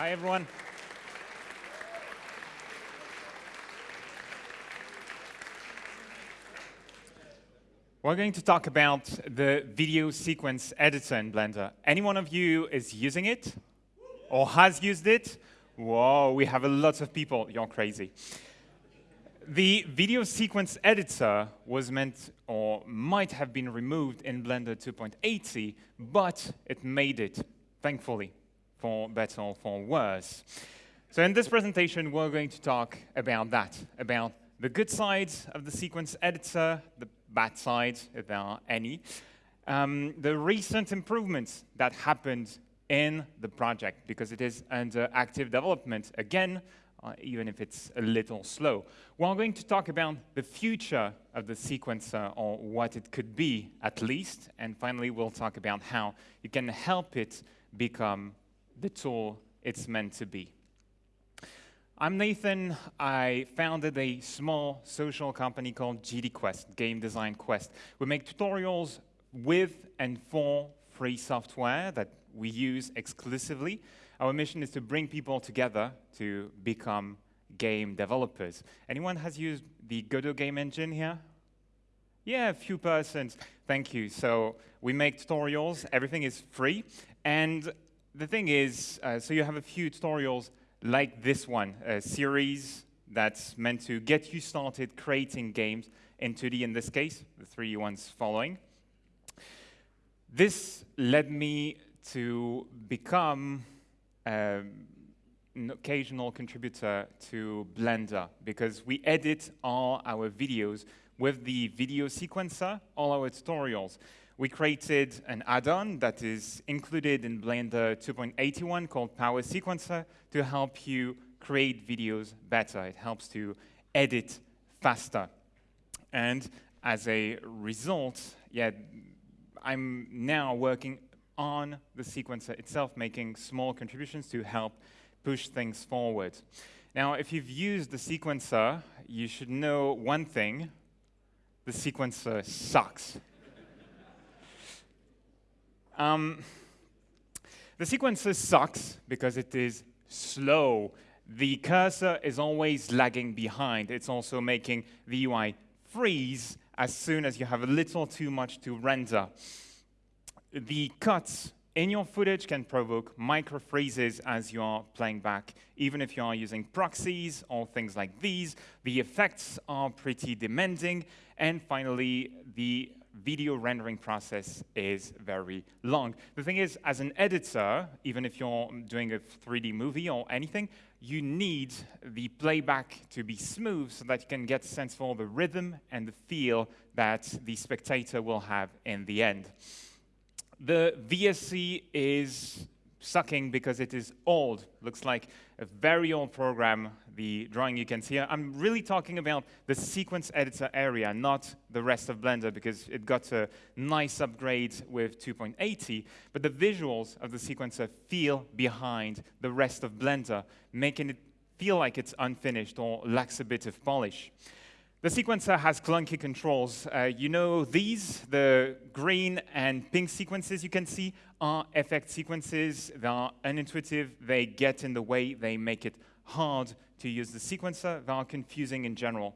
Hi, everyone. We're going to talk about the video sequence editor in Blender. Any one of you is using it or has used it? Whoa, we have a lot of people. You're crazy. The video sequence editor was meant or might have been removed in Blender 2.80, but it made it, thankfully, for better or for worse. So in this presentation, we're going to talk about that, about the good sides of the sequence editor, the bad sides, if there are any, um, the recent improvements that happened in the project, because it is under active development again, uh, even if it's a little slow. We're going to talk about the future of the sequencer, or what it could be, at least, and finally we'll talk about how you can help it become the tool it's meant to be. I'm Nathan. I founded a small social company called GD Quest, Game Design Quest. We make tutorials with and for free software that we use exclusively. Our mission is to bring people together to become game developers. Anyone has used the Godot game engine here? Yeah, a few persons. Thank you. So we make tutorials. Everything is free. And the thing is, uh, so you have a few tutorials like this one, a series that's meant to get you started creating games in 2D in this case, the three ones following. This led me to become um, an occasional contributor to Blender because we edit all our videos with the video sequencer, all our tutorials. We created an add-on that is included in Blender 2.81 called Power Sequencer to help you create videos better. It helps to edit faster. And as a result, yeah, I'm now working on the sequencer itself, making small contributions to help push things forward. Now, if you've used the sequencer, you should know one thing. The sequencer sucks. Um, the sequencer sucks because it is slow. The cursor is always lagging behind. It's also making the UI freeze as soon as you have a little too much to render. The cuts in your footage can provoke micro freezes as you are playing back. Even if you are using proxies or things like these, the effects are pretty demanding. And finally, the video rendering process is very long. The thing is, as an editor, even if you're doing a 3D movie or anything, you need the playback to be smooth so that you can get a sense for the rhythm and the feel that the spectator will have in the end. The VSE is sucking because it is old. Looks like a very old program, the drawing you can see. I'm really talking about the sequence editor area, not the rest of Blender, because it got a nice upgrade with 2.80, but the visuals of the sequencer feel behind the rest of Blender, making it feel like it's unfinished or lacks a bit of polish. The sequencer has clunky controls. Uh, you know these, the green and pink sequences you can see are effect sequences. They are unintuitive. They get in the way. They make it hard to use the sequencer. They are confusing in general.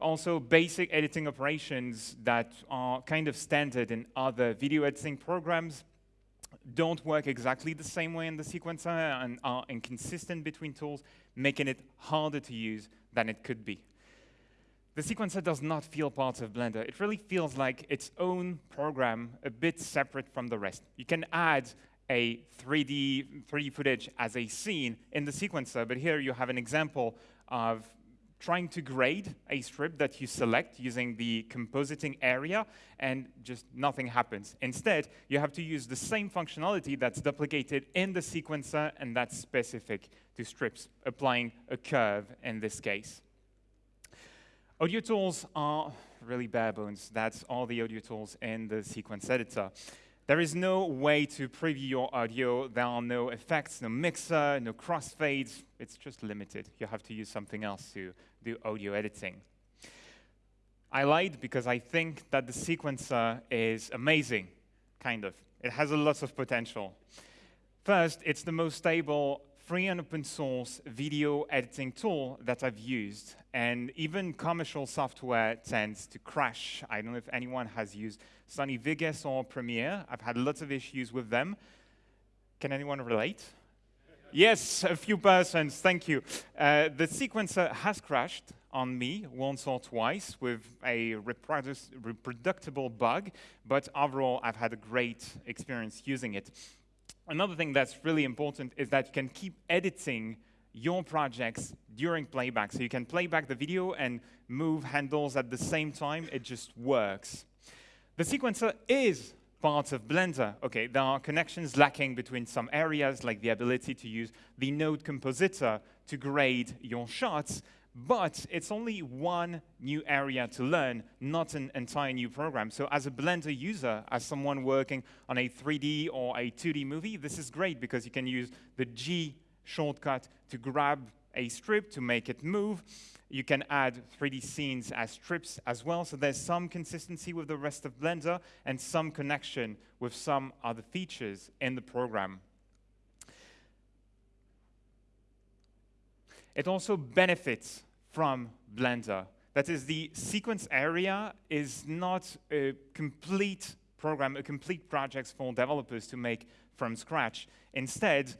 Also, basic editing operations that are kind of standard in other video editing programs don't work exactly the same way in the sequencer and are inconsistent between tools, making it harder to use than it could be. The sequencer does not feel part of Blender. It really feels like its own program, a bit separate from the rest. You can add a 3D, 3D footage as a scene in the sequencer, but here you have an example of trying to grade a strip that you select using the compositing area, and just nothing happens. Instead, you have to use the same functionality that's duplicated in the sequencer, and that's specific to strips, applying a curve in this case. Audio tools are really bare bones. That's all the audio tools in the sequence editor. There is no way to preview your audio. There are no effects, no mixer, no crossfades. It's just limited. You have to use something else to do audio editing. I lied because I think that the sequencer is amazing, kind of. It has a lot of potential. First, it's the most stable free and open source video editing tool that I've used. And even commercial software tends to crash. I don't know if anyone has used Sony Vegas or Premiere. I've had lots of issues with them. Can anyone relate? yes, a few persons, thank you. Uh, the sequencer has crashed on me once or twice with a reproducible bug, but overall I've had a great experience using it. Another thing that's really important is that you can keep editing your projects during playback. So you can play back the video and move handles at the same time. It just works. The sequencer is part of Blender. Okay, there are connections lacking between some areas, like the ability to use the node compositor to grade your shots, but it's only one new area to learn, not an entire new program. So as a Blender user, as someone working on a 3D or a 2D movie, this is great because you can use the G shortcut to grab a strip to make it move. You can add 3D scenes as strips as well, so there's some consistency with the rest of Blender and some connection with some other features in the program. It also benefits from Blender. That is, the sequence area is not a complete program, a complete project for developers to make from scratch. Instead,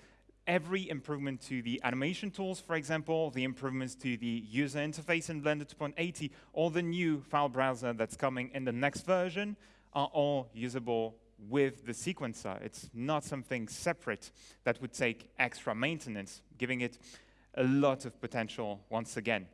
every improvement to the animation tools, for example, the improvements to the user interface in Blender 2.80, or the new file browser that's coming in the next version, are all usable with the sequencer. It's not something separate that would take extra maintenance, giving it a lot of potential once again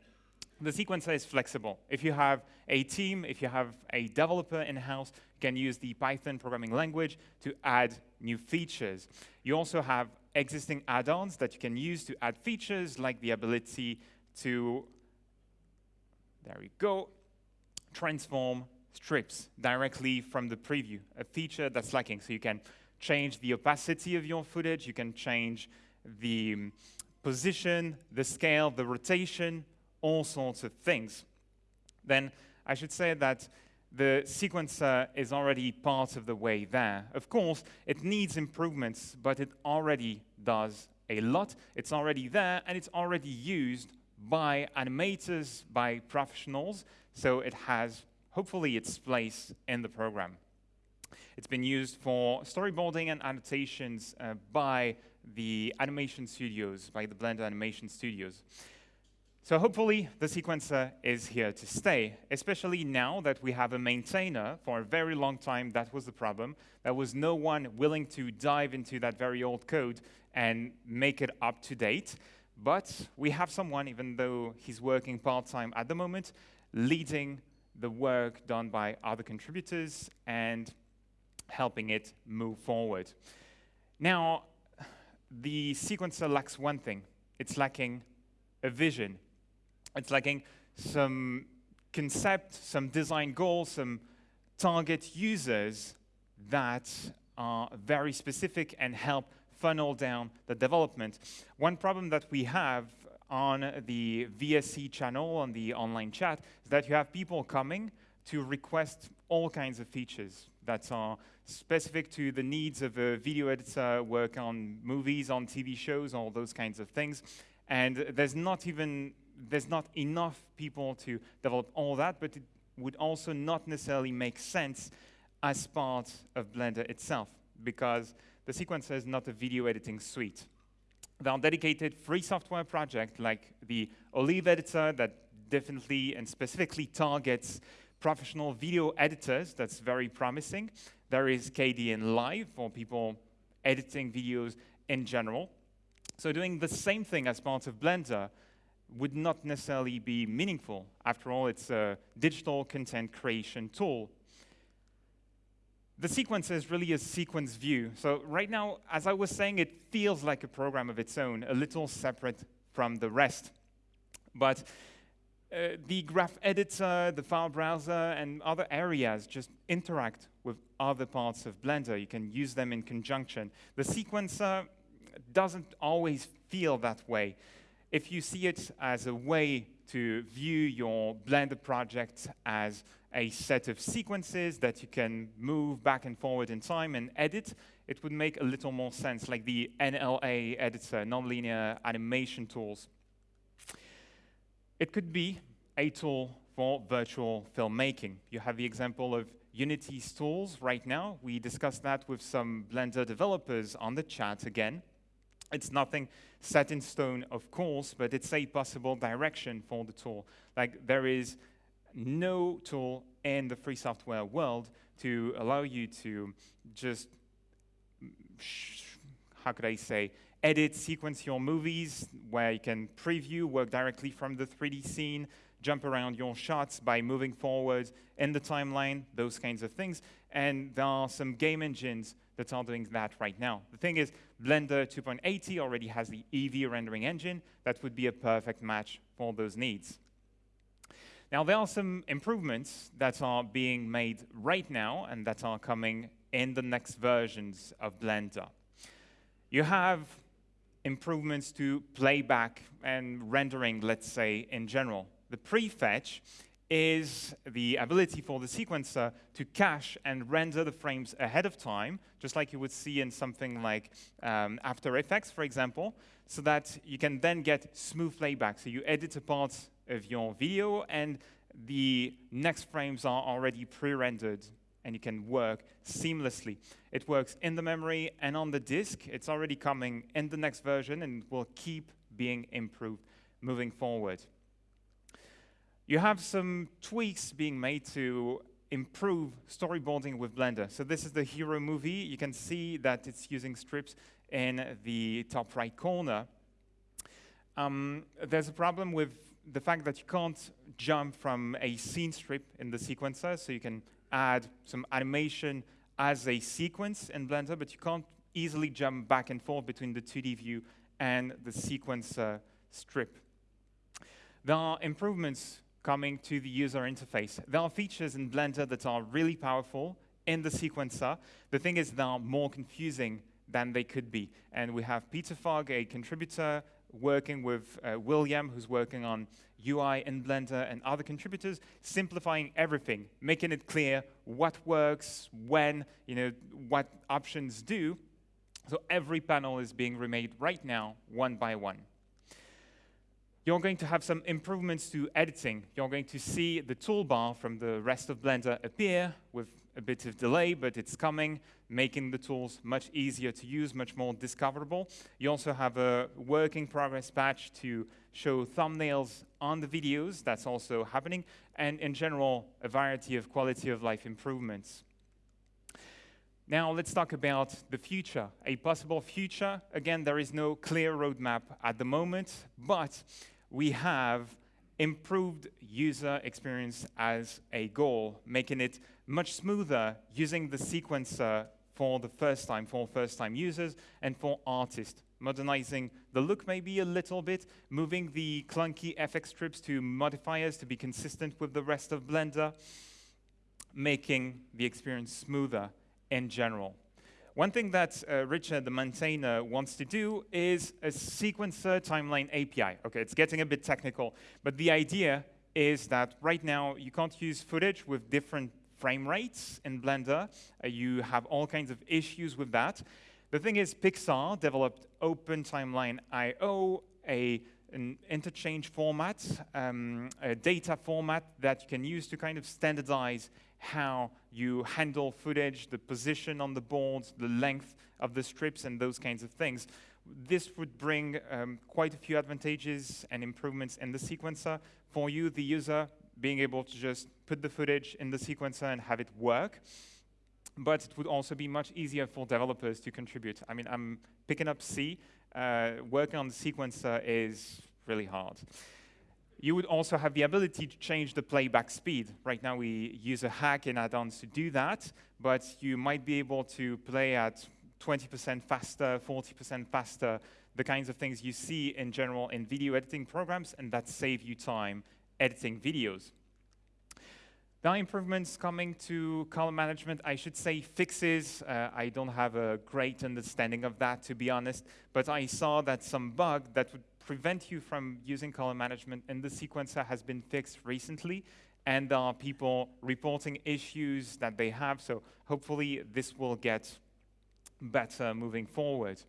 the sequencer is flexible. If you have a team, if you have a developer in-house, you can use the Python programming language to add new features. You also have existing add-ons that you can use to add features, like the ability to, there we go, transform strips directly from the preview, a feature that's lacking. So you can change the opacity of your footage, you can change the mm, position, the scale, the rotation, all sorts of things, then I should say that the sequencer is already part of the way there. Of course, it needs improvements, but it already does a lot. It's already there, and it's already used by animators, by professionals, so it has, hopefully, its place in the program. It's been used for storyboarding and annotations uh, by the animation studios, by the Blender animation studios. So hopefully the sequencer is here to stay, especially now that we have a maintainer for a very long time. That was the problem. There was no one willing to dive into that very old code and make it up to date. But we have someone, even though he's working part-time at the moment, leading the work done by other contributors and helping it move forward. Now, the sequencer lacks one thing. It's lacking a vision it's lacking some concept, some design goals, some target users that are very specific and help funnel down the development. One problem that we have on the VSE channel, on the online chat, is that you have people coming to request all kinds of features that are specific to the needs of a video editor, work on movies, on TV shows, all those kinds of things. And there's not even there's not enough people to develop all that, but it would also not necessarily make sense as part of Blender itself, because the sequencer is not a video editing suite. There are dedicated free software projects like the Olive editor that definitely and specifically targets professional video editors. That's very promising. There is Kdenlive for people editing videos in general. So doing the same thing as part of Blender would not necessarily be meaningful. After all, it's a digital content creation tool. The sequence is really a sequence view. So right now, as I was saying, it feels like a program of its own, a little separate from the rest. But uh, the graph editor, the file browser, and other areas just interact with other parts of Blender. You can use them in conjunction. The sequencer doesn't always feel that way if you see it as a way to view your Blender project as a set of sequences that you can move back and forward in time and edit, it would make a little more sense, like the NLA editor, nonlinear animation tools. It could be a tool for virtual filmmaking. You have the example of Unity's tools right now. We discussed that with some Blender developers on the chat again. It's nothing set in stone, of course, but it's a possible direction for the tool. Like there is no tool in the free software world to allow you to just, how could I say, edit, sequence your movies, where you can preview, work directly from the 3D scene, jump around your shots by moving forward in the timeline, those kinds of things. And there are some game engines that are doing that right now. The thing is, Blender 2.80 already has the Eevee rendering engine that would be a perfect match for those needs. Now, there are some improvements that are being made right now and that are coming in the next versions of Blender. You have improvements to playback and rendering, let's say, in general. The prefetch is the ability for the sequencer to cache and render the frames ahead of time, just like you would see in something like um, After Effects, for example, so that you can then get smooth playback. So you edit a part of your video, and the next frames are already pre-rendered, and you can work seamlessly. It works in the memory and on the disk. It's already coming in the next version, and will keep being improved moving forward. You have some tweaks being made to improve storyboarding with Blender. So this is the hero movie. You can see that it's using strips in the top right corner. Um, there's a problem with the fact that you can't jump from a scene strip in the sequencer, so you can add some animation as a sequence in Blender, but you can't easily jump back and forth between the 2D view and the sequencer strip. There are improvements coming to the user interface. There are features in Blender that are really powerful in the sequencer. The thing is, they are more confusing than they could be. And we have Peter Fogg, a contributor, working with uh, William, who's working on UI in Blender, and other contributors, simplifying everything, making it clear what works, when, you know, what options do. So every panel is being remade right now, one by one you're going to have some improvements to editing. You're going to see the toolbar from the rest of Blender appear with a bit of delay, but it's coming, making the tools much easier to use, much more discoverable. You also have a working progress patch to show thumbnails on the videos. That's also happening. And in general, a variety of quality of life improvements. Now let's talk about the future, a possible future. Again, there is no clear roadmap at the moment, but we have improved user experience as a goal, making it much smoother using the sequencer for the first time, for first-time users, and for artists. Modernizing the look maybe a little bit, moving the clunky FX strips to modifiers to be consistent with the rest of Blender, making the experience smoother in general. One thing that uh, Richard, the maintainer, wants to do is a sequencer timeline API. Okay, it's getting a bit technical, but the idea is that right now you can't use footage with different frame rates in Blender. Uh, you have all kinds of issues with that. The thing is, Pixar developed Open Timeline I.O., a an interchange format, um, a data format that you can use to kind of standardize how you handle footage, the position on the boards, the length of the strips, and those kinds of things. This would bring um, quite a few advantages and improvements in the sequencer for you, the user, being able to just put the footage in the sequencer and have it work. But it would also be much easier for developers to contribute. I mean, I'm picking up C. Uh, working on the sequencer is really hard. You would also have the ability to change the playback speed. Right now we use a hack in add-ons to do that, but you might be able to play at 20% faster, 40% faster, the kinds of things you see in general in video editing programs, and that save you time editing videos. There are improvements coming to color management. I should say fixes. Uh, I don't have a great understanding of that, to be honest, but I saw that some bug that would prevent you from using color management in the sequencer has been fixed recently, and there are people reporting issues that they have. So hopefully this will get better moving forward.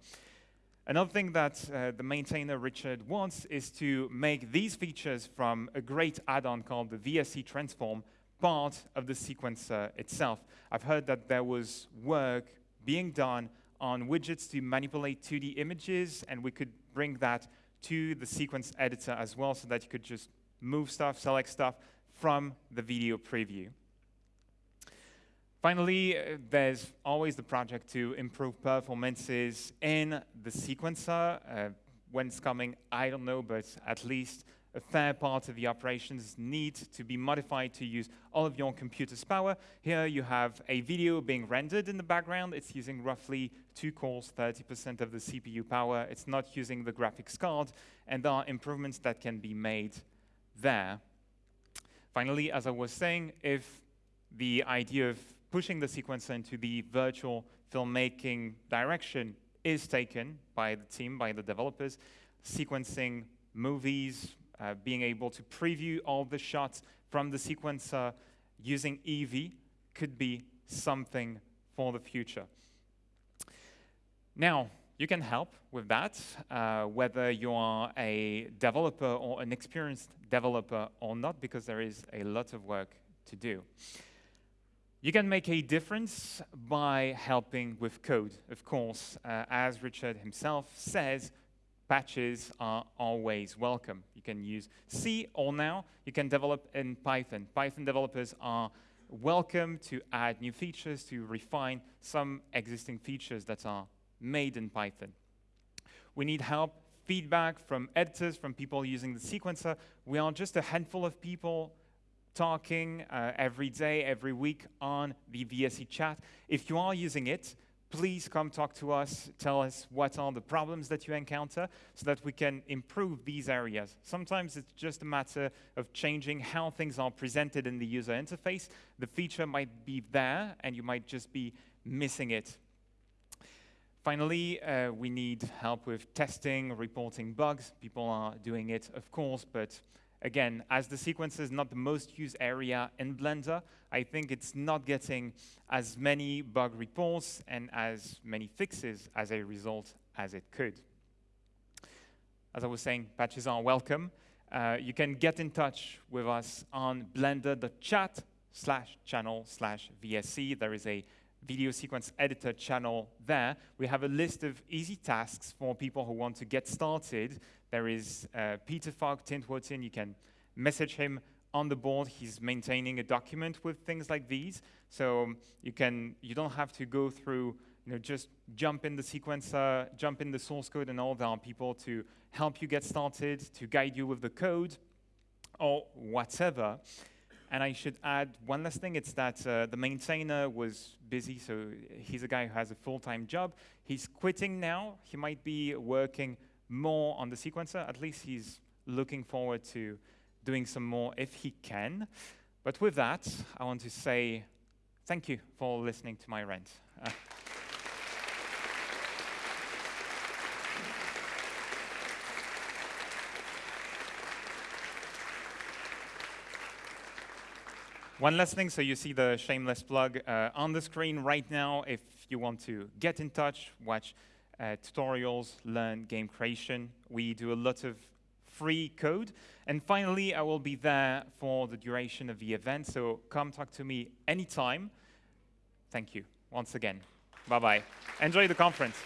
Another thing that uh, the maintainer Richard wants is to make these features from a great add-on called the VSE Transform part of the sequencer itself. I've heard that there was work being done on widgets to manipulate 2D images, and we could bring that to the sequence editor as well so that you could just move stuff, select stuff from the video preview. Finally, uh, there's always the project to improve performances in the sequencer. Uh, when it's coming, I don't know, but at least a fair part of the operations need to be modified to use all of your computer's power. Here you have a video being rendered in the background. It's using roughly two cores, 30% of the CPU power. It's not using the graphics card, and there are improvements that can be made there. Finally, as I was saying, if the idea of pushing the sequencer into the virtual filmmaking direction is taken by the team, by the developers, sequencing movies, uh, being able to preview all the shots from the sequencer using Eevee could be something for the future. Now, you can help with that, uh, whether you are a developer or an experienced developer or not, because there is a lot of work to do. You can make a difference by helping with code. Of course, uh, as Richard himself says, patches are always welcome. You can use C or now you can develop in Python. Python developers are welcome to add new features, to refine some existing features that are made in Python. We need help, feedback from editors, from people using the sequencer. We are just a handful of people talking uh, every day, every week on the VSE chat. If you are using it, please come talk to us, tell us what are the problems that you encounter so that we can improve these areas. Sometimes it's just a matter of changing how things are presented in the user interface. The feature might be there and you might just be missing it. Finally, uh, we need help with testing, reporting bugs. People are doing it, of course, but again, as the sequence is not the most used area in Blender, I think it's not getting as many bug reports and as many fixes as a result as it could. As I was saying, patches are welcome. Uh, you can get in touch with us on blender.chat slash channel slash VSE. There is a video sequence editor channel there. We have a list of easy tasks for people who want to get started there is uh, Peter Fogg tin2tin. You can message him on the board. He's maintaining a document with things like these. So um, you can you don't have to go through you know just jump in the sequencer, jump in the source code, and all. There are people to help you get started, to guide you with the code, or whatever. And I should add one last thing, it's that uh, the maintainer was busy, so he's a guy who has a full-time job. He's quitting now. He might be working more on the sequencer. At least he's looking forward to doing some more if he can. But with that, I want to say thank you for listening to my rant. Uh, One last thing, so you see the shameless plug uh, on the screen right now. If you want to get in touch, watch uh, tutorials, learn game creation. We do a lot of free code. And finally, I will be there for the duration of the event, so come talk to me anytime. Thank you once again. Bye-bye. Enjoy the conference.